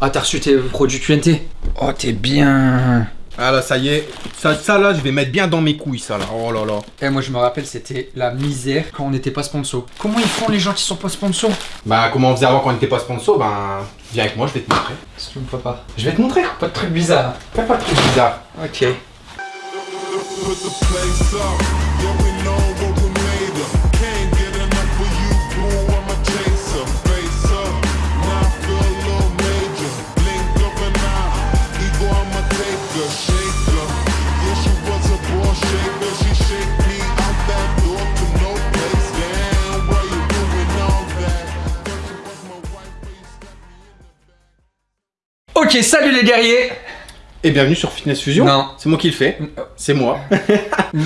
Ah, t'as reçu tes produits QNT Oh, t'es bien. Ah là, ça y est. Ça, ça là, je vais mettre bien dans mes couilles, ça là. Oh là là. Eh, moi, je me rappelle, c'était la misère quand on n'était pas sponsor. Comment ils font les gens qui sont pas sponsor Bah, comment on faisait avant quand on n'était pas sponsor? Ben, viens avec moi, je vais te montrer. Que tu me fais pas Je vais te montrer. Pas de trucs bizarres. Fais pas de trucs bizarres. Ok. Ok, salut les guerriers Et bienvenue sur Fitness Fusion. Non. C'est moi qui le fais. C'est moi.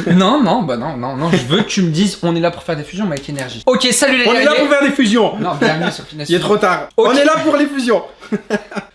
Non, non, bah non, non, non, je veux que tu me dises on est là pour faire des fusions mais avec énergie. Ok, salut les On est guerriers là pour faire des fusions. Non, bienvenue sur Fitness Il est Fusion. trop tard. On est là pour les fusions.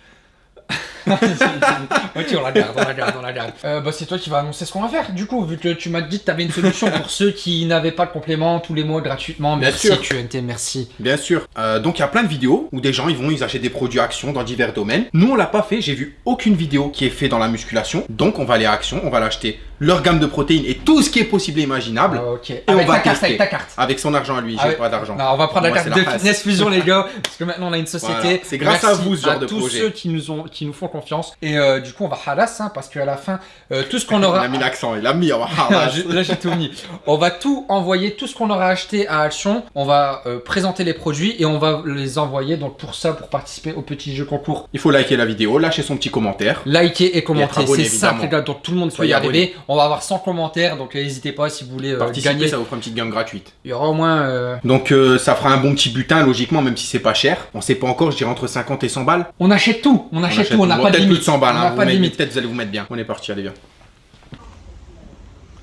ok, on la garde, on la garde, on la garde. Euh, bah, c'est toi qui vas annoncer ce qu'on va faire, du coup, vu que tu m'as dit que tu avais une solution pour ceux qui n'avaient pas le complément tous les mois gratuitement. Bien Merci, sûr. QNT, merci. Bien sûr. Euh, donc il y a plein de vidéos où des gens ils vont, ils achètent des produits Action dans divers domaines. Nous on l'a pas fait, j'ai vu aucune vidéo qui est fait dans la musculation. Donc on va aller à Action, on va l'acheter leur gamme de protéines et tout ce qui est possible et imaginable Ah, ok. on avec va ta carte, avec ta carte. avec son argent à lui. Ah J'ai ouais. pas d'argent. On va prendre la Moi, carte de Fitness Fusion, les gars, parce que maintenant on a une société. Voilà. C'est grâce à vous, ce genre à de tous projet. ceux qui nous, ont, qui nous font confiance. Et euh, du coup, on va halas, hein, parce qu'à la fin, euh, tout ce qu'on Il aura. a mis l'accent, il a mis. ah, Ah, vache. j'ai- Là j'ai tout mis. On va tout envoyer, tout ce qu'on aura acheté à Action. On va euh, présenter les produits et on va les envoyer. Donc pour ça, pour participer au petit jeu concours, Il faut liker la vidéo, lâcher son petit commentaire. likez et Et commenter. C'est simple évidemment. les gars. Donc tout le monde Soyez y arriver. On va avoir 100 commentaires. Donc euh, n'hésitez pas si vous voulez euh, Participer, gagner. ça vous fera une petite gamme gratuite. Il y aura au moins. euh, Donc euh, ça fera un bon petit butin logiquement, même si c'est pas cher. On sait pas encore, je dirais entre 50 et 100 balles. On achète tout. On achète, achète tout. On n'a pas de peut-être limite. plus de 100 balles. On hein, pas de limite. Peut-être vous allez vous mettre bien. On est parti, allez viens.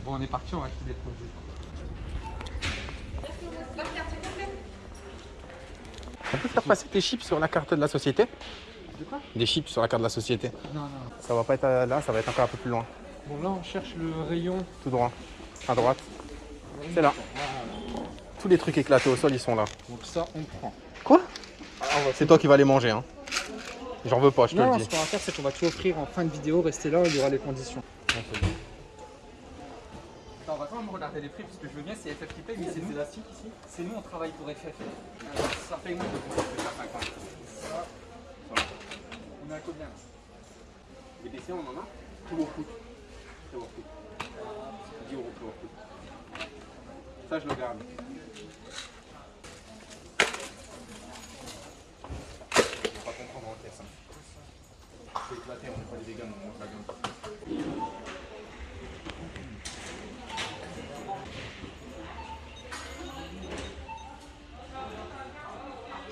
Bon, on est parti. On va acheter des produits. On peut faire passer tes chips sur la carte de la société? De quoi? Des chips sur la carte de la société. Non, non. Ça va pas être là, ça va être encore un peu plus loin. Bon là, on cherche le rayon. Tout droit. À droite. C'est là. Tous les trucs éclatés au sol, ils sont là. Donc ça, on prend. Quoi? C'est toi qui vas les manger, hein. J'en veux pas, je te Non, le ce dis. qu'on va faire, c'est qu'on va tout offrir en fin de vidéo. Restez là, il y aura les conditions. on va quand même regarder les prix parce que je veux bien, c'est FF qui paye, mais c'est des élastiques ici. C'est nous, on travaille pour FF. Euh, ça paye moins de Ça, on est à combien? Là Les PC, on en a? Tout au foot. Tout au foot. 10 euros au foot. Ça, je le garde. On va pas comprendre en caisse. hein. C'est éclaté, on n'est pas des véganes, on mange la gamme.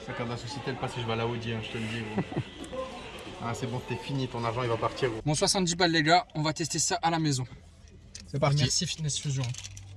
Ça de la société, le passé, je vais à la Audi, hein, je te le dis. ah, c'est bon, t'es fini, ton argent il va partir. gros. Bon, 70 balles, les gars, on va tester ça à la maison. C'est parti. Merci Fitness Fusion.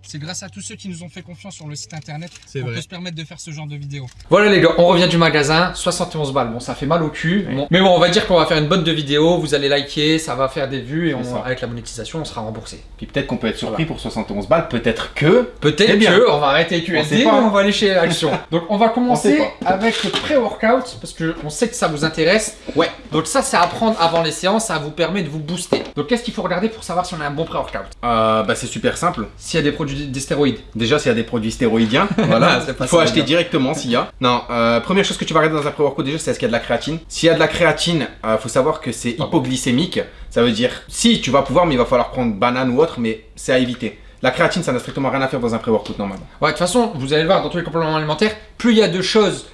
C'est grâce à tous ceux qui nous ont fait confiance sur le site internet C'est qu'on vrai. peut se permettre de faire ce genre de vidéo. Voilà les gars, on revient du magasin, 71 balles. Bon, ça fait mal au cul. Bon. Mais bon, on va dire qu'on va faire une bonne de vidéo, vous allez liker, ça va faire des vues et on- avec la monétisation, on sera remboursé. Puis peut-être qu'on peut être surpris pour 71 balles, peut-être que. Peut-être que on va arrêter On QSD, hein. on va aller chez Action. Donc on va commencer On avec le pré-workout parce que on sait que ça vous intéresse. Ouais. Donc ça c'est à prendre avant les séances, ça vous permet de vous booster. Donc qu'est-ce qu'il faut regarder pour savoir si on a un bon pré-workout? Euh, bah c'est super simple. S'il y a des produits des stéroïdes. Déjà, s'il y a des produits stéroïdiens, voilà, il faut acheter directement s'il y a. Non, euh, première chose que tu vas regarder dans un pré-workout déjà, c'est est-ce qu'il y a de la créatine. S'il y a de la créatine, euh, faut savoir que c'est Ah hypoglycémique. Ça veut dire, si tu vas pouvoir, mais il va falloir prendre banane ou autre, mais c'est à éviter. La créatine, ça n'a strictement rien à faire dans un pré-workout normalement. Ouais, de toute façon, vous allez le voir dans tous les compléments alimentaires, plus il y a de choses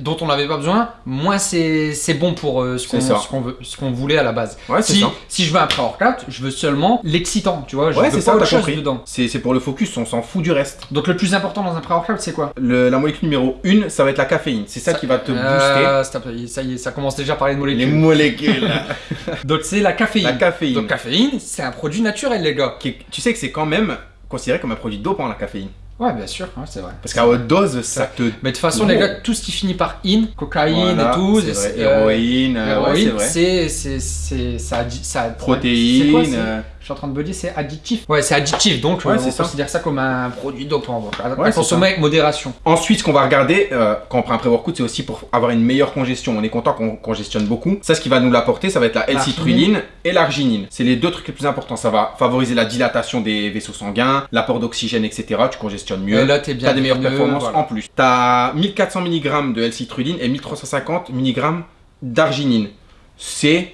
dont on n'avait pas besoin, moins c'est bon pour euh, ce qu'on voulait à la base. Ouais, Si, ça. si je veux un pré-workout, je veux seulement l'excitant, tu vois, je Ouais, c'est ça, t'as compris. C'est pour le focus, on s'en fout du reste. Donc le plus important dans un pré-workout, c'est quoi? Le- la molécule numéro 1, ça va être la caféine. C'est ça, qui va te booster. Euh, stop, ça y est, ça commence déjà à parler de Les molécules. molécules. Donc c'est la caféine. la caféine. Donc caféine, c'est un produit naturel, les gars. Qui tu sais que c'est quand même considéré comme un produit dopant la caféine. Ouais, bien sûr, ouais, c'est vrai. Parce qu'à haute dose, ça te. Mais de toute façon, les gars, tout ce qui finit par in, cocaïne Voilà, et tout, euh, héroïne, euh, ouais, c'est héroïne, c'est ça Protéines. Suis en train de me dire c'est additif. Ouais, c'est additif, donc Ouais, euh, on ça. considère ça comme un produit dopant. Donc, à, Ouais, consommer avec modération. Ensuite, ce qu'on va regarder euh, quand on prend un pré-workout, c'est aussi pour avoir une meilleure congestion. On est content qu'on congestionne beaucoup. Ça, ce qui va nous l'apporter, ça va être la L-citrulline et l'arginine. C'est les deux trucs les plus importants. Ça va favoriser la dilatation des vaisseaux sanguins, l'apport d'oxygène, etc. Tu congestionnes mieux. Et là, t'es bien T'as des meilleures performances voilà. en plus. T'as 1400 mg de L-citrulline et 1350 mg d'arginine. C'est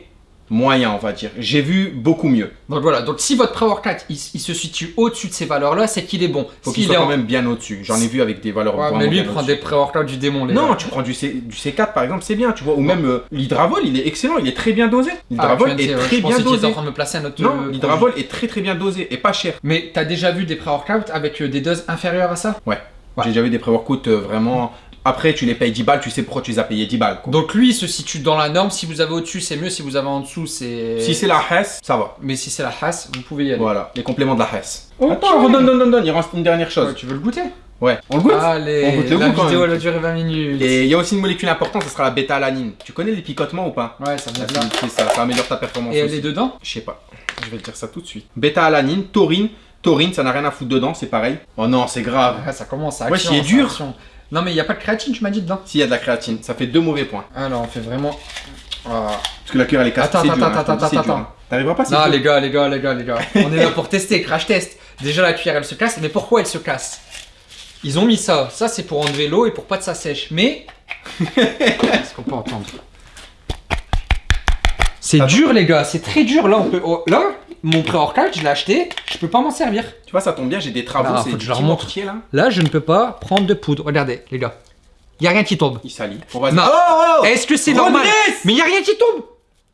moyen, on va dire. J'ai vu beaucoup mieux. Donc voilà, donc si votre pré-workout il, il se situe au-dessus de ces valeurs-là, c'est qu'il est bon. Faut qu'il soit en- quand même bien au-dessus. J'en ai vu avec des valeurs Ouais, mais lui, il prend des pré-workouts du démon, les Non, gars. tu prends du, C, du C4 par exemple, c'est bien, tu vois. Ou même euh, l'hydravol, il est excellent, il est très bien dosé. Ah, L'hydravol est dire, très je bien était en dosé. train de me placer un autre. Non, euh, l'hydravol est très très bien dosé et pas cher. Mais t'as déjà vu des pré-workouts avec euh, des doses inférieures à ça? Ouais. J'ai déjà vu des pré-workouts vraiment. Après, tu les payes 10 balles, tu sais pourquoi tu les as payés 10 balles. quoi. Donc lui, il se situe dans la norme. Si vous avez au-dessus, c'est mieux. Si vous avez en dessous, c'est. Si c'est la Hess, ça va. Mais si c'est la Haas, vous pouvez y aller. Voilà, les compléments de la Hess. Ok. Attends, non, non, non, non, il reste une dernière Ouais, chose. tu veux le goûter? Ouais, on le goûte? Allez, On goûte le la goût, quand vidéo elle a duré 20 minutes. Et il y a aussi une molécule importante, ça sera la bêta-alanine. Tu connais les picotements ou pas? Ouais, ça vient de là. ça, ça améliore ta performance Et elle aussi. est dedans? Je sais pas. Je vais te dire ça tout de suite. Bêta-alanine, taurine. Taurine, ça n'a rien à foutre dedans, c'est pareil. Oh non, c'est grave. Ah, Ça commence à Ouais, c'est dur. Non, mais il n'y a pas de créatine, tu m'as dit dedans S'il y a de la créatine, ça fait deux mauvais points. Alors, on fait vraiment. Ah. Parce que la cuillère elle est cassée. Attends, attends, hein, attends, attends, attends. hein. T'arriveras pas c'est Non, les gars, les gars, les gars, les gars. On est là pour tester, crash test. Déjà, la cuillère elle se casse, mais pourquoi elle se casse? Ils ont mis ça. Ça, c'est pour enlever l'eau et pour pas que ça sèche. Mais. Est-ce qu'on peut entendre? C'est Attends. dur, les gars, c'est très dur. Là, on peut. oh, là, mon pré-workout, je l'ai acheté, je peux pas m'en servir. Tu vois, ça tombe bien, j'ai des travaux, Ah, c'est du mortier là. Là, je ne peux pas prendre de poudre. Regardez, les gars. Y a rien qui tombe. Il salit. Bon, vas-y. Non. Oh, oh, oh Est-ce que c'est normal Mais y a rien qui tombe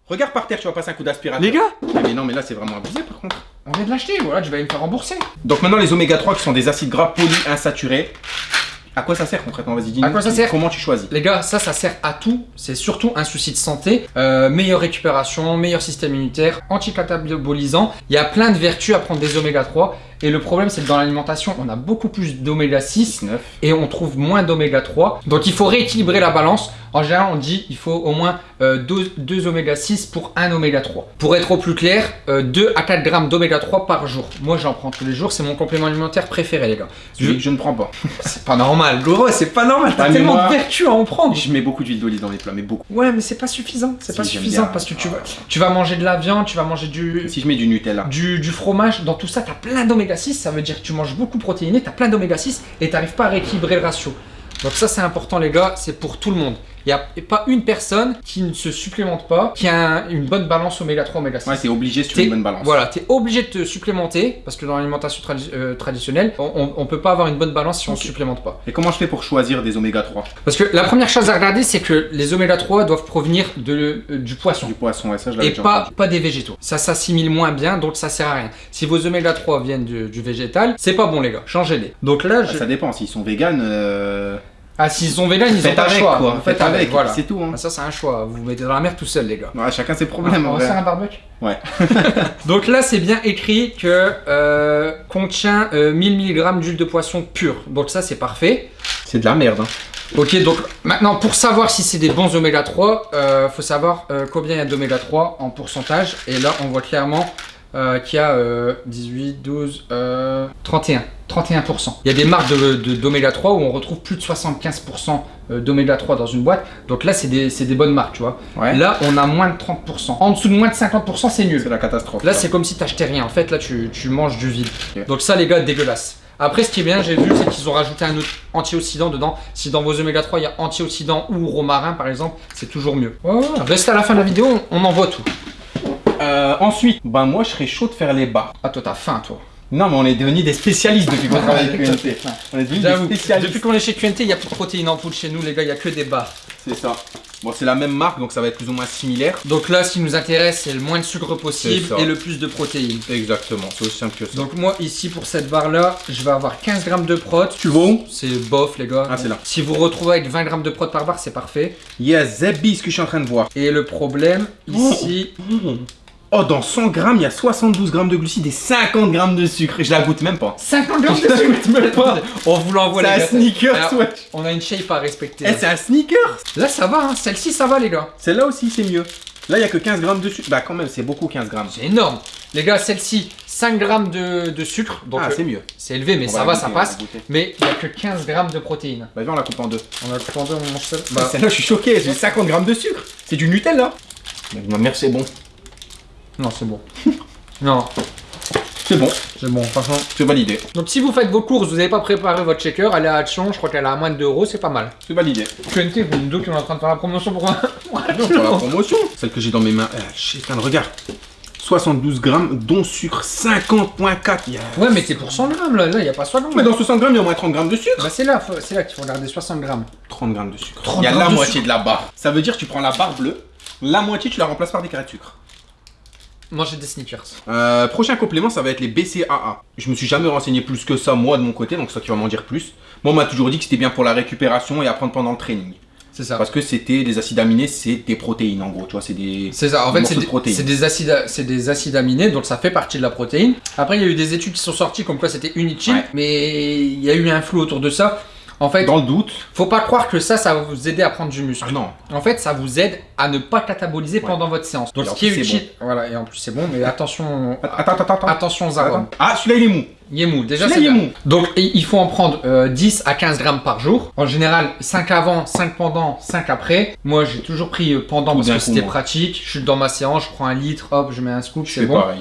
Regarde par terre, tu vas passer un coup d'aspirateur. Les gars Mais, mais non, mais là c'est vraiment abusé par contre. On vient de l'acheter, voilà, je vais me faire rembourser. Donc maintenant les oméga 3 qui sont des acides gras polyinsaturés. À quoi ça sert concrètement Vas-y, dis-nous. À quoi ça sert Comment tu choisis Les gars, ça, ça sert à tout. C'est surtout un souci de santé. Euh, meilleure récupération, meilleur système immunitaire, anticatabolisant. Il y a plein de vertus à prendre des oméga 3. Et le problème, c'est que dans l'alimentation, on a beaucoup plus d'oméga 6 19. et on trouve moins d'oméga 3. Donc il faut rééquilibrer la balance. En général, on dit il faut au moins 2, oméga 6 pour 1 oméga 3. Pour être au plus clair, 2 à 4 grammes d'oméga 3 par jour. Moi, j'en prends tous les jours. C'est mon complément alimentaire préféré, les gars. Celui que je ne prends pas. C'est pas normal, gros, c'est pas normal. T'as tellement moi- de vertus à en prendre. Je mets beaucoup d'huile d'olive dans les plats, mais beaucoup. Ouais, mais c'est pas suffisant. C'est Si, pas suffisant bien. parce que tu Ah, vas, tu vas manger de la viande, tu vas manger du, Si je mets du Nutella. du, du fromage. Dans tout ça, t'as plein d'oméga 6. Ça veut dire que tu manges beaucoup protéiné, t'as plein d'oméga 6 et t'arrives pas à rééquilibrer le ratio. Donc ça, c'est important, les gars. C'est pour tout le monde. Il n'y a pas une personne qui ne se supplémente pas, qui a un- une bonne balance oméga 3, oméga 6. Ouais, c'est obligé si tu veux T'es- une bonne balance. Voilà, tu es obligé de te supplémenter parce que dans l'alimentation euh, traditionnelle, on, on peut pas avoir une bonne balance si on Ok. se supplémente pas. Et comment je fais pour choisir des oméga 3 Parce que la première chose à regarder, c'est que les oméga 3 doivent provenir de, euh, du poisson. Du poisson, ouais, ça je Et déjà pas, entendu. pas des végétaux. Ça s'assimile moins bien, donc ça sert à rien. Si vos oméga 3 viennent du, du végétal, c'est pas bon les gars, changez-les. Donc là, Ah, je... Ça dépend, s'ils sont véganes, euh... ah s'ils sont véganes, ils ont faites pas le avec choix. quoi. Vous Faites avec, voilà. c'est tout. Hein. Ah, ça c'est un choix, vous vous mettez dans la mer tout seul les gars. Ouais, chacun ses problèmes on va faire un barbecue Ouais. Donc là c'est bien écrit que euh, contient euh, 1000 mg d'huile de poisson pure. Donc ça c'est parfait. C'est de la merde. Hein. Ok, donc maintenant pour savoir si c'est des bons oméga 3, euh, faut savoir euh, combien il y a d'oméga 3 en pourcentage. Et là, on voit clairement euh, qu'il y a euh, 18, 12, euh, 31. 31%. Il y a des marques de- de- d'oméga 3 où on retrouve plus de 75% euh, d'oméga 3 dans une boîte. Donc là, c'est des, c'est des bonnes marques, tu vois. Ouais. Là, on a moins de 30%. En dessous de moins de 50%, c'est C'est nul. la catastrophe. Là, c'est comme si t'achetais rien. En fait, là, tu, tu manges du vide. Donc ça, les gars, dégueulasse. Après, ce qui est bien, j'ai vu, c'est qu'ils ont rajouté un autre antioxydant dedans. Si dans vos oméga 3, il y a antioxydant ou romarin, par exemple, c'est toujours mieux. Ouais, ouais. Restez à la fin de la vidéo, on, on envoie tout. Euh, ensuite, ben moi je serais chaud de faire les bas. Ah, toi, t'as faim, toi. Non, mais on est devenus des spécialistes depuis qu'on travaille t'as faim. On est devenus des spécialistes. depuis qu'on est chez QNT, il n'y a plus de protéines en poudre chez nous, les gars, il n'y a que des barres. C'est ça. Bon, c'est la même marque, donc ça va être plus ou moins similaire. Donc là, ce qui nous intéresse, c'est le moins de sucre possible et le plus de protéines. Exactement, c'est aussi simple que ça. Donc moi, ici, pour cette barre-là, je vais avoir 15 grammes de prot. tu vas où? C'est bof, les gars. Ah, c'est là. Si vous retrouvez avec 20 grammes de prot par barre, c'est parfait. Yes, Zebby, ce que je suis en train de voir. Et le problème, ici, Oh, dans 100 grammes, il y a 72 grammes de glucides et 50 grammes de sucre. Et je la goûte même pas. 50 grammes de Je la sucre goûte même pas. On vous l'envoie C'est les un gars. sneaker, Alors, ouais. On a une shape à respecter. Eh, c'est un sneaker. Là ça va, hein. celle-ci ça va les gars. Celle-là aussi, c'est mieux. Là, il y a que 15 grammes de sucre. Bah, quand même, c'est beaucoup 15 grammes. C'est énorme. Les gars, celle-ci, 5 grammes de, de sucre. Donc ah, euh, c'est mieux. c'est élevé, mais On ça la va, goûter, ça passe. Mais il n'y a que 15 grammes de protéines. Bah, viens, on la coupe en deux. On a tout en deux, on mange seul. Bah, celle-là, je suis choqué. J'ai 50 grammes de sucre. C'est du Nutella. Ma mère, c'est bon. Non, c'est bon. non, C'est bon. c'est bon, franchement. C'est validé. Donc si vous faites vos courses, vous n'avez pas préparé votre shaker, allez à Action, je crois qu'elle a à moins de 2 euros, c'est pas mal. C'est validé. TNT, vous me dites qu'on est en train de faire la promotion pour un. Non, la promotion. Celle que j'ai dans mes mains. Eh, shit, regarde, regarde. 72 grammes, dont sucre 50.4. Il y a- Ouais, mais c'est pour 100 grammes là, là, il n'y a pas 100 grammes. Mais dans 60 grammes, il y a au moins 30 grammes de sucre. Bah c'est là, c'est là qu'il faut regarder 60 grammes. 30 grammes de sucre. 30 Il y a la de moitié sucre. de la barre. Ça veut dire que tu prends la barre bleue, la moitié tu la remplaces par des carrés de sucre. Manger des sneakers. Euh, prochain complément, ça va être les BCAA. Je me suis jamais renseigné plus que ça, moi, de mon côté, donc toi qui va m'en dire plus. Moi, on m'a toujours dit que c'était bien pour la récupération et à prendre pendant le training. C'est ça. Parce que c'était des acides aminés, c'est des protéines en gros, tu vois, c'est des. C'est ça, en fait, c'est de des, c'est des acides, c'est des acides aminés, donc ça fait partie de la protéine. Après, il y a eu des études qui sont sorties comme quoi c'était inutile, Ouais. mais il y a eu un flou autour de ça. En fait, Dans le doute. faut pas croire que ça, ça va vous aider à prendre du muscle. Ah non. En fait, ça vous aide à ne pas cataboliser Ouais. pendant votre séance. Donc, ce qui est utile, voilà, et en plus c'est bon, mais attention, Attends, attends, attends. attention aux arômes. Ah, celui-là il est mou. Il est mou, déjà c'est il est bien. mou. Donc il faut en prendre euh, 10 à 15 grammes par jour. En général, 5 avant, 5 pendant, 5 après. Moi j'ai toujours pris euh, pendant Tout parce que c'était pratique. Je suis dans ma séance, je prends un litre, hop, je mets un scoop, Je c'est bon. pareil.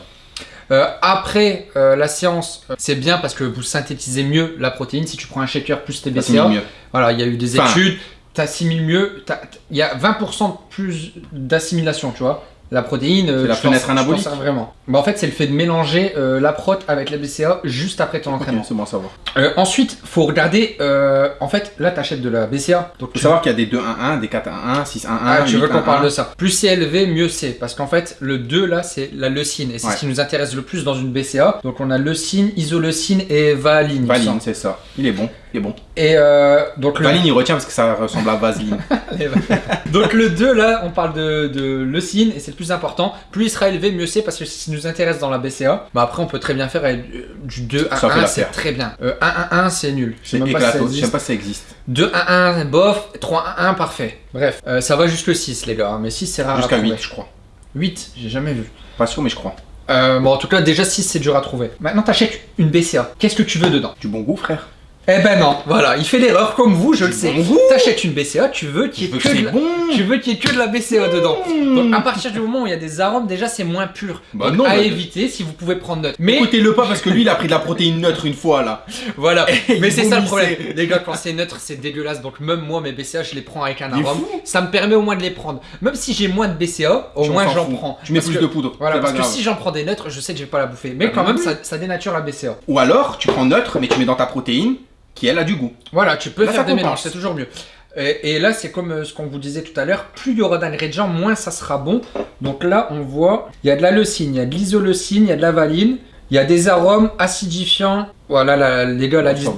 Euh, après euh, la séance, euh, c'est bien parce que vous synthétisez mieux la protéine. Si tu prends un shaker plus tes Ça, c'est BCA, mieux. voilà, il y a eu des Enfin. études, t'assimiles mieux. t'as- Il y a 20% de plus d'assimilation, tu vois. La protéine, euh, la fenêtre anabolique. sers vraiment. Bah, en fait, c'est le fait de mélanger euh, la prot avec la BCA juste après ton entraînement. c'est bon à savoir. Euh, ensuite, faut regarder. euh, en fait, là, t'achètes de la BCA. Donc, Faut tu, savoir qu'il y a des 2-1-1, des 4-1-1, 6-1-1. ah, tu veux qu'on 8-1-1. parle de ça? Plus c'est élevé, mieux c'est. Parce qu'en fait, le 2 là, c'est la leucine. Et c'est Ouais. ce qui nous intéresse le plus dans une BCA. Donc, on a leucine, isoleucine et valine. Valine, c'est ça. Il est bon, il est bon. Et euh, donc, le, Valine, il retient parce que ça ressemble à Vaseline. donc, le 2 là, on parle de, de leucine et c'est le plus important. Plus il sera élevé, mieux c'est. Parce que ce qui nous intéresse dans la BCA. Bah, après, on peut très bien faire avec du- du 2 Ça fait 1 1, c'est très bien. Euh, 1 1 1, c'est nul. Je sais même pas si ça existe. sais pas si ça existe. 2 1 1 bof, 3 1 1 parfait. Bref, euh, ça va jusque 6 les gars, hein, mais 6 c'est rare Jusqu'à à trouver. 8, je crois. 8, j'ai jamais vu. Pas sûr, mais je crois. Euh, bon en tout cas déjà 6 c'est dur à trouver. Maintenant t'achètes une BCA, qu'est-ce que tu veux dedans? Du bon goût, frère. Eh ben non, voilà, il fait l'erreur comme vous, je le sais. T'achètes une BCA, tu veux qu'il y ait veux que que de la... bon. Tu veux qu'il y ait que de la BCA dedans. Donc à partir du moment où il y a des arômes, déjà c'est moins pur. Bah Donc, non, à bah- éviter si vous pouvez prendre note. Mais Écoutez-le pas parce que lui, il a pris de la protéine neutre une fois là. voilà, mais c'est ça le problème. Les gars, quand c'est neutre, c'est dégueulasse. Donc même moi, mes BCA, je les prends avec un arôme. Ça me permet au moins de les prendre. Même si j'ai moins de BCA, au moins j'en prends. Tu mets Parce plus que- de poudre. Voilà, parce que si j'en prends des neutres, je sais que je vais pas la bouffer. Mais Ah, quand même, ça dénature la BCA. Ou alors, tu prends neutre, mais tu mets dans ta protéine qui elle a du goût. Voilà, tu peux Là, faire des mélanges, c'est toujours mieux. Et, et là, c'est comme euh, ce qu'on vous disait tout à l'heure, plus il y aura d'ingrédients, moins ça sera bon. Donc là, on voit, il y a de la leucine, il y a de l'isoleucine, il y a de la valine, il y a des arômes acidifiants. Voilà, la- les gars, la liste.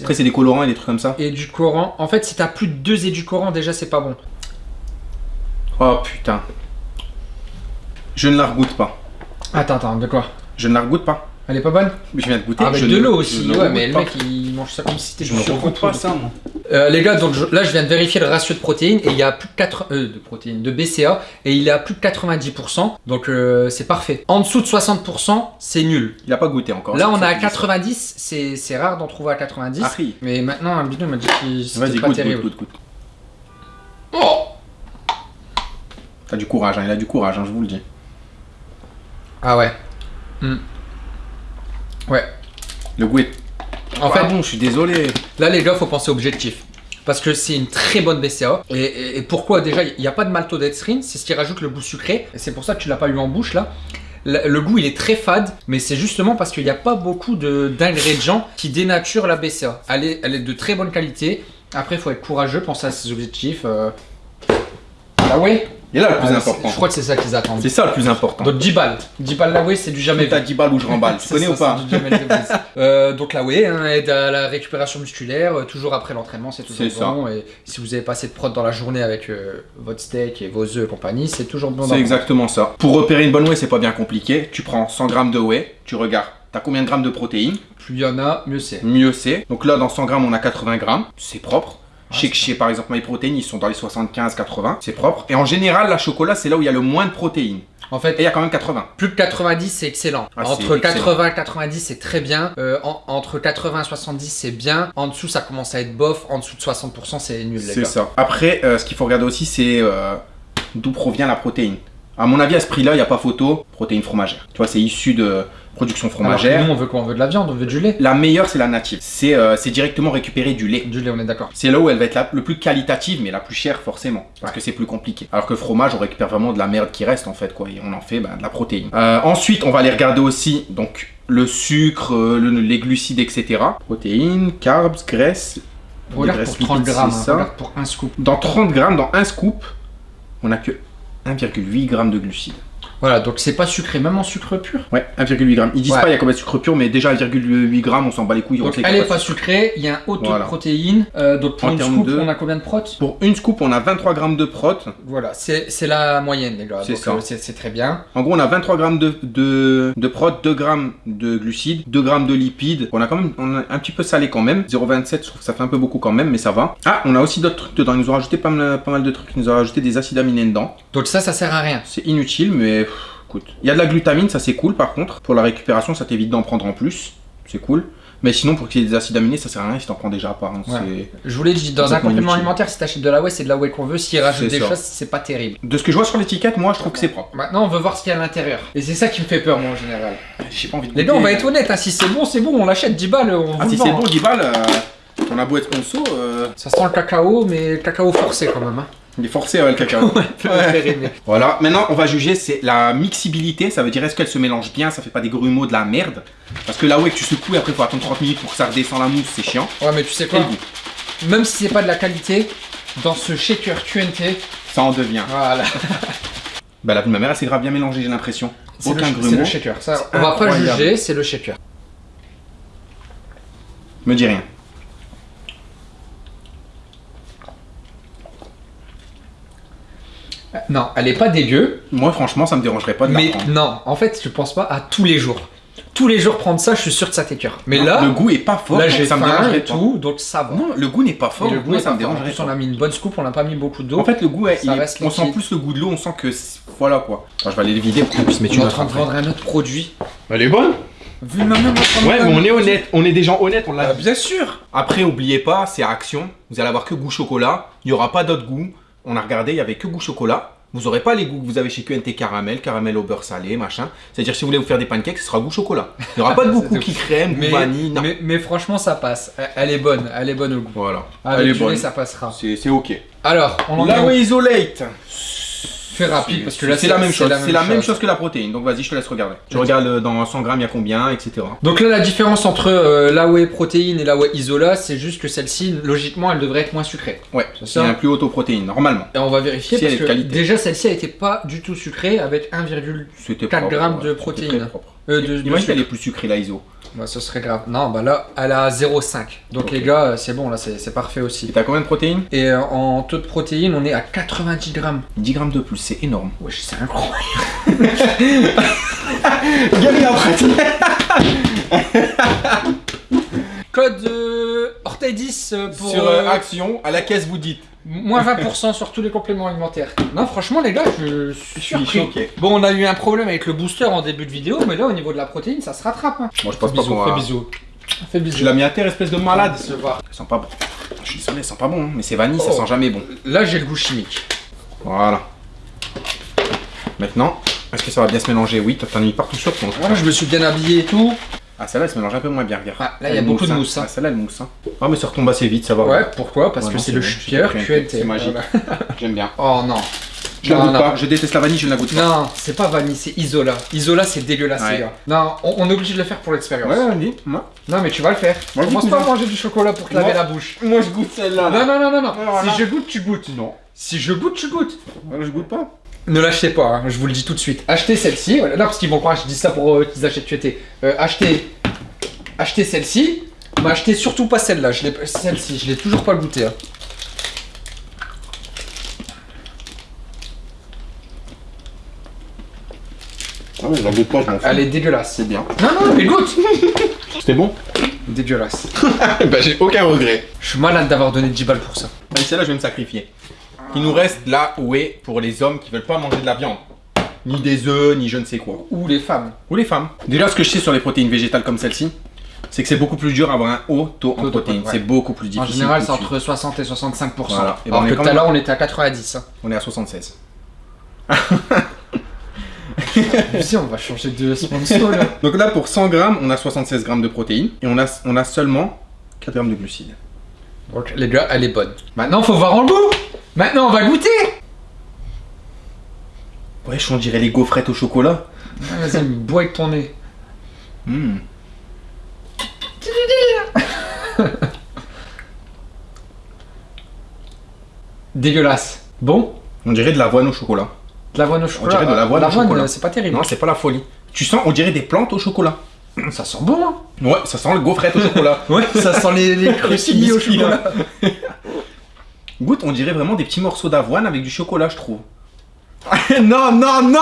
Après, c'est des colorants et des trucs comme ça. Et du coran. En fait, si t'as plus de deux édulcorants, déjà, c'est pas bon. Oh putain. Je ne la regoute pas. Attends, attends, de quoi? Je ne la regoute pas. Elle est pas bonne Mais je viens de goûter. Avec je de l'eau aussi, ouais, mais le mec il mange ça comme si c'était Je du regoute pas ça, moi. Euh, les gars, donc je- là je viens de vérifier le ratio de protéines et il y a plus de 4 euh, de protéines, de BCA et il est à plus de 90%, donc euh, c'est parfait. En dessous de 60%, c'est nul. Il a pas goûté encore. Là on ça à qu'il dit ça. 90, c'est c'est rare d'en trouver à 90. Ah, oui. Mais maintenant un bidon m'a dit que c'était pas goûte, terrible. goûte, goûte, goûte. Oh T'as du courage, hein, il a du courage, hein, je vous le dis. ah ouais. Hmm. Ouais. Le goût est. En fait, bon, je suis désolé. Là, les gars, faut penser objectif. Parce que c'est une très bonne BCA. Et, et- et pourquoi? Déjà, il n'y a pas de maltodextrine, c'est ce qui rajoute le goût sucré. Et c'est pour ça que tu l'as pas eu en bouche là. Le, le goût, il est très fade, mais c'est justement parce qu'il n'y a pas beaucoup d'ingrédients qui dénaturent la BCA. Elle est, elle est de très bonne qualité. Après, il faut être courageux, penser à ses objectifs. euh. Ah ouais? Et là, le plus Ah, important. Je crois que c'est ça qu'ils attendent. C'est ça le plus important. Donc 10 balles. 10 balles la Wii, c'est du jamais T'as vu. 10 balles ou je remballe. Tu connais ça, ou pas du jamais. Euh, Donc la Wii hein, aide à la récupération musculaire, euh, toujours après l'entraînement, c'est toujours bon. Et si vous avez pas assez de prod dans la journée avec euh, votre steak et vos œufs et compagnie, c'est toujours bon. C'est exactement ça. Pour repérer une bonne whey, c'est pas bien compliqué. Tu prends 100 grammes de whey, tu regardes, t'as combien de grammes de protéines? Plus il y en a, mieux c'est. Mieux c'est. Donc là, dans 100 grammes, on a 80 grammes. C'est propre. Je sais que chez, par exemple, MyProtein, ils sont dans les 75-80. C'est propre. Et en général, la chocolat, c'est là où il y a le moins de protéines. En Et fait, il y a quand même 80. plus de 90, c'est excellent. Ah, entre excellent. 80 et 90, c'est très bien. Euh, en- entre 80 et 70, c'est bien. En dessous, ça commence à être bof. En dessous de 60%, c'est nul, les C'est ça. Après, euh, ce qu'il faut regarder aussi, c'est euh, d'où provient la protéine. À mon avis, à ce prix-là, il n'y a pas photo. Protéine fromagère. Tu vois, c'est issu de production Alors fromagère. nous, on veut quoi? On veut de la viande, on veut du lait. La meilleure, c'est la native. C'est euh, directement récupérer du lait. Du lait, on est d'accord. C'est là où elle va être la, le plus qualitative, mais la plus chère forcément, parce que c'est plus compliqué. Alors que le fromage, on récupère vraiment de la merde qui reste en fait, quoi, et on en fait bah, de la protéine. Euh, ensuite, on va aller regarder aussi donc le sucre, euh, le- les glucides, etc. Protéines, carbs, graisses. Regarde des pour graisses 30 lipides, grammes, hein, ça. regarde pour un scoop. Dans 30 grammes, dans un scoop, on a que 1,8 grammes de glucides. Voilà, donc c'est pas sucré, même en sucre pur. Ouais, 1,8 grammes. Ils disent Ouais. pas il y a combien de sucre pur, mais déjà 1,8 grammes, on s'en bat les couilles. on Donc elle est pas sucrée, il y a un haut taux Voilà. de protéines. Euh, donc pour En une scoop, de- on a combien de protes? Pour une scoop, on a 23 grammes de prot. Voilà, c'est la moyenne, les gars. C'est ça. euh, c'est très bien. En gros, on a 23 grammes de, de, de prot, 2 grammes de glucides, 2 grammes de lipides. On a quand même on a un petit peu salé quand même. 0,27, je trouve que ça fait un peu beaucoup quand même, mais ça va. Ah, on a aussi d'autres trucs dedans. Ils nous ont rajouté pas mal, pas mal de trucs. Ils nous ont rajouté des acides aminés dedans. Donc ça, ça sert à rien. C'est inutile, mais Il y a de la glutamine, ça c'est cool par contre. Pour la récupération, ça t'évite d'en prendre en plus. C'est cool. Mais sinon, pour qu'il y ait des acides aminés, ça sert à rien si t'en prends déjà pas. hein. Ouais. Je vous l'ai dit, dans un complément alimentaire, si t'achètes de la whey, c'est de la whey qu'on veut. S'ils rajoutent C'est des ça. choses, c'est pas terrible. De ce que je vois sur l'étiquette, moi je trouve que c'est propre. Maintenant, on veut voir ce qu'il y a à l'intérieur. Et c'est ça qui me fait peur, moi, en général. J'ai pas envie de Les gars, on va être honnête, hein, si c'est bon, c'est bon, on l'achète 10 balles, on Ah, si c'est bon, hein. 10 balles, euh, on a beau être conso, euh, Ça sent le cacao, mais le cacao forcé quand même. Hein. Il est forcé ouais, le cacao. Ouais. Voilà, maintenant on va juger c'est la mixibilité, ça veut dire est-ce qu'elle se mélange bien, ça fait pas des grumeaux de la merde? Parce que là ouais que tu secoues et après faut attendre 30 minutes pour que ça redescende la mousse, c'est chiant. Ouais, mais tu sais quoi? Même si c'est pas de la qualité, dans ce shaker QNT, ça en devient. voilà. Bah la ma mère elle s'est grave bien mélangée j'ai l'impression. C'est Aucun c'est grumeau. le shaker. Ça, C'est on va pas juger, c'est le shaker. Me dis rien. Non, elle est pas dégueu, Moi franchement ça me dérangerait pas de la mais prendre. non, en fait, je pense pas à tous les jours. Tous les jours prendre ça, je suis sûr que ça t'écœure. Mais Non, là, le goût est pas fort, là j'ai ça me dérangerait et pas. tout, donc ça va. Non, le goût n'est pas fort, Et le goût moi ça me pas fort. En dérangerait plus, on a mis une bonne scoop, on n'a pas mis beaucoup d'eau. En fait le goût, est- Ça il- reste on sent plus le goût de l'eau, on sent que voilà quoi. Je vais aller le vider pour qu'on puisse mettre on est une en train de vendre un autre produit. Elle est bonne Vu ma main, on Ouais, mais on est honnête, on est des gens honnêtes, on l'a Ah, bien sûr Après, oubliez pas, c'est Action. Vous allez avoir que goût chocolat. Il n'y aura pas d'autres goûts. On a regardé, il n'y avait que goût chocolat. Vous n'aurez pas les goûts que vous avez chez QNT caramel, caramel au beurre salé, machin. C'est-à-dire, si vous voulez vous faire des pancakes, ce sera goût chocolat. Il n'y aura pas de goût cookie crème, goût mais, vanille, non. mais, mais franchement, ça passe. Elle- est bonne, elle est bonne au goût. Voilà. Avec Elle est du bonne. lait, ça passera. C'est c'est ok. Alors, on en La est où Isolate. Fais rapide parce que là, c'est la même chose. C'est la même chose que la protéine. Donc vas-y, je te laisse regarder. Tu regardes euh, dans 100 grammes, il y a combien, etc. Donc là, la différence entre euh, la whey protéine et la whey isola, c'est juste que celle-ci, logiquement, elle devrait être moins sucrée. Ouais, C'est un plus haut taux protéine, normalement. Et on va vérifier Si parce que qualité. déjà, celle-ci, elle était pas du tout sucrée avec 1,4 C'était 4 propre, grammes ouais, de protéines. euh, de, Imagine qu'elle est plus sucrée, la ISO. Bah, ce serait grave. Non, bah là, elle a 0,5. Donc les gars, euh, c'est bon, là, c'est parfait Et aussi. t'as combien de protéines? Et euh, en taux de protéines, on est à 90 grammes. 10 grammes de plus, c'est énorme. Wesh, c'est incroyable. Gary en pratique. Code euh, Orteil 10 euh, pour Sur euh, Action, à la caisse, vous dites. Moins 20% sur tous les compléments alimentaires. Non, franchement, les gars, je suis Je suis surpris. choqué. Bon, on a eu un problème avec le booster en début de vidéo, mais là, au niveau de la protéine, ça se rattrape. Hein. Moi, je pense Fais pas bisous, qu'on fais bisous. Fais bisous. Tu l'as mis à terre, espèce de malade. Se voir. Ça sent pas bon. Je suis désolé, ça sent pas bon, hein, mais c'est vanille, ça Oh. sent jamais bon. Là, j'ai le goût chimique. Voilà. Maintenant, est-ce que ça va bien se mélanger? Oui, t'en as mis partout sur ton. Voilà, je me suis bien habillé et tout. Ah, celle-là, elle se mélange un peu moins bien, regarde. Ah, là, il y a beaucoup de hein. mousse, hein. Ah, celle-là, elle mousse. Hein. Ah, mais ça retombe assez vite, ça va. Ouais, pourquoi? Parce Ouais, que non, c'est le bon, shaker c'est QNT. c'est magique. J'aime bien. Oh non. Je la Non, goûte non. pas. Je déteste la vanille, je ne la goûte pas. Non, c'est pas vanille, c'est Isola. Isola, c'est dégueulasse, Ouais. les gars. Non, on, on est obligé de le faire pour l'expérience. Ouais, vas-y. Moi, Non, mais tu vas le faire. Moi, je Commence goûte pas à manger du chocolat pour te laver la bouche. moi je goûte celle-là. Non, non, non, non, non. Si je goûte, tu goûtes. Non. Si je goûte, tu goûtes. Je goûte pas. Ne l'achetez pas, hein, je vous le dis tout de suite. Achetez celle-ci. Voilà, non, parce qu'ils vont croire que je dis ça pour euh, qu'ils achètent QT. Euh, achetez, achetez celle-ci. Mais achetez surtout pas celle-là. Je l'ai, celle-ci, je l'ai toujours pas goûtée. hein. Ah ouais, je la goûte pas, je m'en fous. Elle est dégueulasse. c'est bien. Non, non, mais goûte. C'était bon? Dégueulasse. Bah, j'ai aucun regret. Je suis malade d'avoir donné 10 balles pour ça. Allez, celle-là, je vais me sacrifier. Il nous reste là où est pour les hommes qui veulent pas manger de la viande. Ni des œufs, ni je ne sais quoi. Ou les femmes. Ou les femmes. Déjà, ce que je sais sur les protéines végétales comme celle-ci, c'est que c'est beaucoup plus dur d'avoir un haut taux en protéines. ouais. C'est beaucoup plus En difficile. général, tout c'est entre 60 et 65%. Voilà. Et ben, Alors on est que tout à l'heure, on était à 90. Hein. On est à 76. Si, on va changer de sponsor là. Donc là, pour 100 grammes, on a 76 grammes de protéines et on a, on a seulement 4 grammes de glucides. Donc, les gars, elle est bonne. Maintenant, faut voir en goût. Maintenant, on va goûter. Wesh, on dirait les gaufrettes au chocolat. Ah, Vas-y, bois avec ton nez. Hmm. Dégueulasse. Bon, On dirait de l'avoine au chocolat. de l'avoine au chocolat. dirait de l'avoine au chocolat. euh, c'est pas terrible. Non, c'est pas la folie. Tu sens, on dirait des plantes au chocolat. Ça sent bon. Hein. Ouais, ça sent le gaufrette au chocolat. Ouais, ça sent les, les au chocolat. Goûte, on dirait vraiment des petits morceaux d'avoine avec du chocolat, je trouve. non, non, non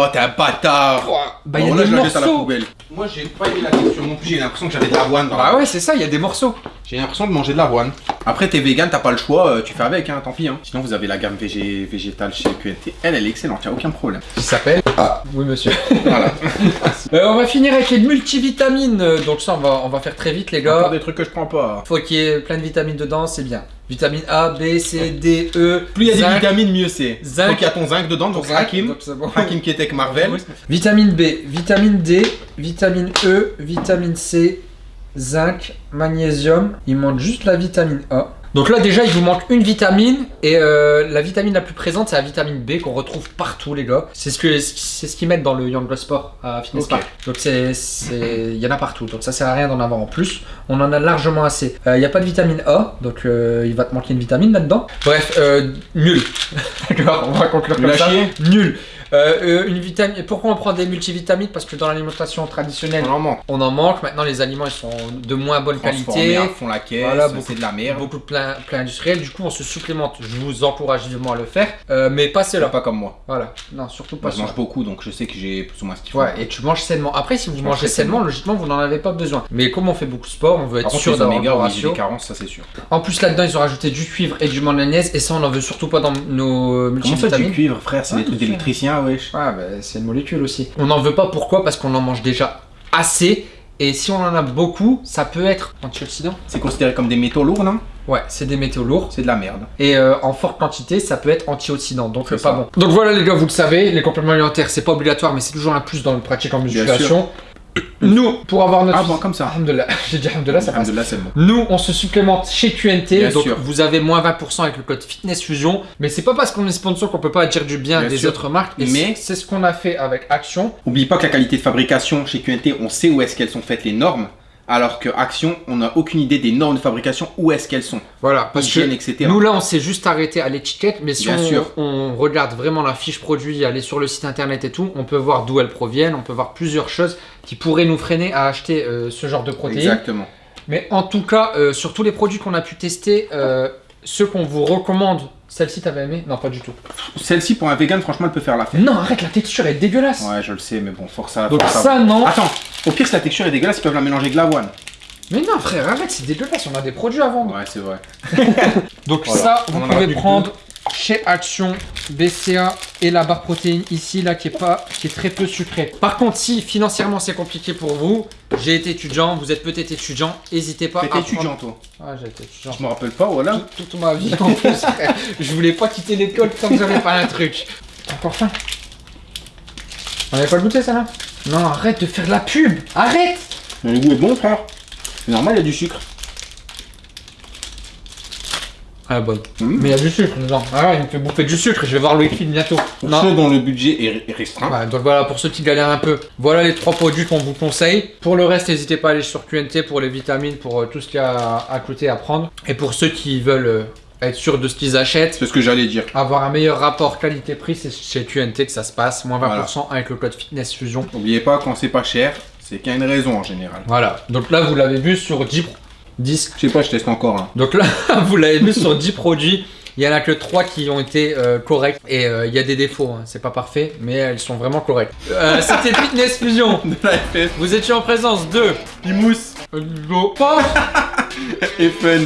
Oh, t'es un bâtard Bah, il y Oh, a là, des je la jette à la morceaux. poubelle. Moi, j'ai pas aimé la texture non plus. J'ai l'impression que j'avais de l'avoine dans la Bah ouais, c'est ça, il y a des morceaux. J'ai l'impression de manger de l'avoine. Après, t'es vegan, t'as pas le choix, euh, tu fais avec, hein, tant pis. Hein. Sinon, vous avez la gamme végé- végétale chez QNT. Elle, elle est excellente, y a aucun problème. Qui s'appelle Ah, oui monsieur. Voilà. Euh, on va finir avec les multivitamines. Donc ça, on va, on va faire très vite les Encore gars. des trucs que je prends pas. Faut qu'il y ait plein de vitamines dedans, c'est bien. Vitamine A, B, C, D, E. Plus il y a des vitamines, mieux c'est. Zinc. Donc, il y a ton zinc dedans, donc Zinc, Hakim. donc c'est bon. Hakim qui était avec Marvel. Vitamine B, vitamine D, vitamine E, vitamine C, zinc, magnésium. Il manque juste la vitamine A. Donc là déjà il vous manque une vitamine et euh, la vitamine la plus présente c'est la vitamine B qu'on retrouve partout les gars. C'est ce que c'est ce qu'ils mettent dans le Young Sport à Fitness. Park. Donc c'est il y en a partout donc ça sert à rien d'en avoir en plus. On en a largement assez. Euh, Il n'y a pas de vitamine A donc euh, il va te manquer une vitamine là-dedans. Bref euh, nul. D'accord on va conclure Nul comme ça. Nul. Euh, euh, une vitamine. Pourquoi on prend des multivitamines? Parce que dans l'alimentation traditionnelle, On en manque. on en manque. Maintenant, les aliments ils sont de moins bonne qualité. à fond la caisse, Voilà, beaucoup- c'est de la merde. Beaucoup de plein, plein industriel. Du coup, on se supplémente. Je vous encourage vivement à le faire. Euh, mais pas cela. pas comme moi. Voilà. Non, surtout pas Moi, je mange beaucoup, donc je sais que j'ai plus ou moins ce qu'il faut. Ouais, et tu manges sainement. Après, si vous Je mangez mange sainement, logiquement, vous n'en avez pas besoin. Mais comme on fait beaucoup de sport, on veut être Par sûr d'avoir un ratio. des carences, ça c'est sûr. En plus, là-dedans, ils ont rajouté du cuivre et du manganèse. Et ça, on n'en veut surtout pas dans nos Comment ça, du multivitamines. cuivre, frère? C'est des trucs bien Ah bah c'est une molécule aussi. On n'en veut pas pourquoi? Parce qu'on en mange déjà assez. Et si on en a beaucoup, ça peut être antioxydant. C'est considéré comme des métaux lourds, non? Ouais, c'est des métaux lourds. C'est de la merde. Et euh, en forte quantité, ça peut être antioxydant. Donc C'est euh, pas ça. bon. Donc voilà les gars, vous le savez, les compléments alimentaires, c'est pas obligatoire, mais c'est toujours un plus dans le pratique en musculation. Nous, pour avoir notre... Ah bon, comme ça. Alhamdoulilah. J'ai dit Alhamdoulilah, ça passe. Alhamdoulilah, c'est bon. Nous, on se supplémente chez QNT, Bien donc sûr. vous avez moins 20% avec le code Fitness Fusion. Mais c'est pas parce qu'on est sponsor qu'on peut pas dire du bien, Bien des sûr. autres marques. Mais- c'est c'est ce qu'on a fait avec Action. Oublie pas que la qualité de fabrication chez QNT, on sait où est-ce qu'elles sont faites les normes, alors que Action, on n'a aucune idée des normes de fabrication, où est-ce qu'elles sont, Voilà, parce que hygiène, etc. Nous là on s'est juste arrêté à l'étiquette, mais si Bien on, sûr. on regarde vraiment la fiche produit, aller sur le site internet et tout, on peut voir d'où elles proviennent, on peut voir plusieurs choses qui pourraient nous freiner à acheter euh, ce genre de protéines. Exactement. Mais en tout cas, euh, sur tous les produits qu'on a pu tester, euh, ceux qu'on vous recommande, celle-ci t'avais aimé? Non pas du tout. Celle-ci, pour un vegan, franchement, elle peut faire l'affaire. Non arrête, la texture est dégueulasse. Ouais, je le sais, mais bon, force à Donc force à- ça non. Attends, au pire, si la texture est dégueulasse, ils peuvent la mélanger avec de l'avoine. Mais non frère, arrête, c'est dégueulasse, on a des produits à vendre. Ouais, c'est vrai. Donc Voilà. ça, vous pouvez prendre chez Action, BCA et la barre protéine ici, là, qui est, pas, qui est très peu sucrée. Par contre, si financièrement c'est compliqué pour vous, j'ai été étudiant, vous êtes peut-être étudiant, n'hésitez pas à T'étais étudiant, toi Ah, j'ai été étudiant. Je me rappelle pas, voilà. Tout- Toute ma vie en plus. Je voulais pas quitter l'école tant que j'avais pas un truc. Encore faim On avait pas le goûté ça là Non, arrête de faire de la pub Arrête Mais le goût est bon, frère. C'est normal, il y a du sucre. Ah bonne. Mhm. Mais il y a du sucre dedans. Ah ouais, il me fait bouffer du sucre, je vais voir Louis Philippe bientôt. Pour Non. ceux dont le budget est est restreint. Donc voilà, pour ceux qui galèrent un peu, voilà les trois produits qu'on vous conseille. Pour le reste, n'hésitez pas à aller sur QNT pour les vitamines, pour euh, tout ce qu'il y a à côté à prendre. Et pour ceux qui veulent euh, être sûrs de ce qu'ils achètent, C'est ce que j'allais dire. avoir un meilleur rapport qualité-prix, c'est chez QNT que ça se passe. Moins 20% Voilà. avec le code Fitness Fusion. N'oubliez pas, quand c'est pas cher, c'est qu'il y a une raison en général. Voilà, donc là vous l'avez vu sur 10, pro- 10. Je sais pas, je teste encore. hein. Donc là, vous l'avez vu sur 10 produits. Il y en a que 3 qui ont été euh, corrects et euh, il y a des défauts, hein. c'est pas parfait, mais elles sont vraiment correctes. Euh, C'était Fitness Fusion. De la FF, Vous étiez en présence de Pimous Paf et Fun.